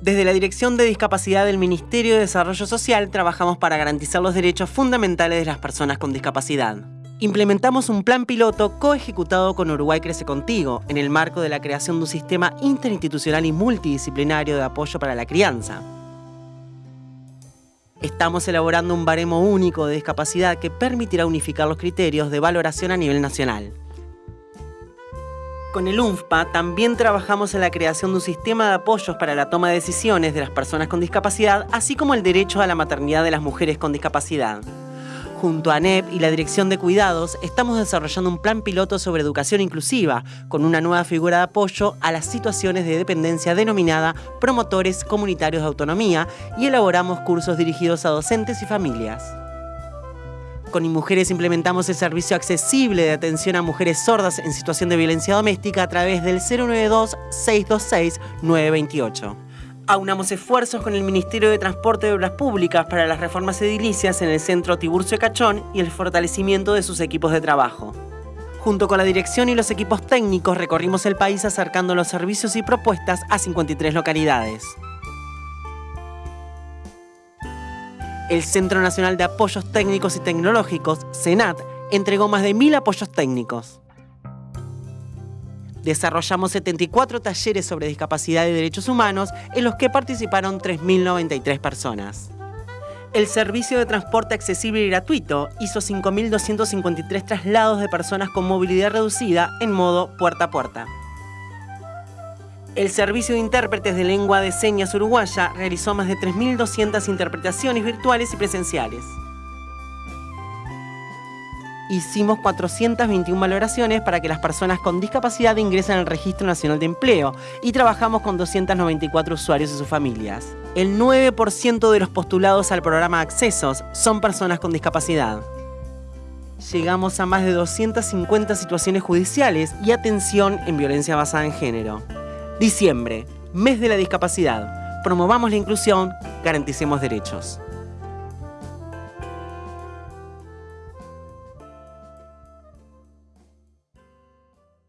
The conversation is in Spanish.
Desde la Dirección de Discapacidad del Ministerio de Desarrollo Social trabajamos para garantizar los derechos fundamentales de las personas con discapacidad. Implementamos un plan piloto coejecutado con Uruguay Crece Contigo en el marco de la creación de un sistema interinstitucional y multidisciplinario de apoyo para la crianza. Estamos elaborando un baremo único de discapacidad que permitirá unificar los criterios de valoración a nivel nacional. Con el UNFPA también trabajamos en la creación de un sistema de apoyos para la toma de decisiones de las personas con discapacidad, así como el derecho a la maternidad de las mujeres con discapacidad. Junto a ANEP y la Dirección de Cuidados, estamos desarrollando un plan piloto sobre educación inclusiva, con una nueva figura de apoyo a las situaciones de dependencia denominada promotores comunitarios de autonomía y elaboramos cursos dirigidos a docentes y familias. Con InMujeres implementamos el servicio accesible de atención a mujeres sordas en situación de violencia doméstica a través del 092-626-928. Aunamos esfuerzos con el Ministerio de Transporte de Obras Públicas para las reformas edilicias en el centro Tiburcio Cachón y el fortalecimiento de sus equipos de trabajo. Junto con la dirección y los equipos técnicos recorrimos el país acercando los servicios y propuestas a 53 localidades. El Centro Nacional de Apoyos Técnicos y Tecnológicos, CENAT, entregó más de mil apoyos técnicos. Desarrollamos 74 talleres sobre discapacidad y derechos humanos en los que participaron 3.093 personas. El servicio de transporte accesible y gratuito hizo 5.253 traslados de personas con movilidad reducida en modo puerta a puerta. El Servicio de Intérpretes de Lengua de Señas Uruguaya realizó más de 3.200 interpretaciones virtuales y presenciales. Hicimos 421 valoraciones para que las personas con discapacidad ingresen al Registro Nacional de Empleo y trabajamos con 294 usuarios y sus familias. El 9% de los postulados al programa Accesos son personas con discapacidad. Llegamos a más de 250 situaciones judiciales y atención en violencia basada en género. Diciembre, mes de la discapacidad. Promovamos la inclusión, garanticemos derechos.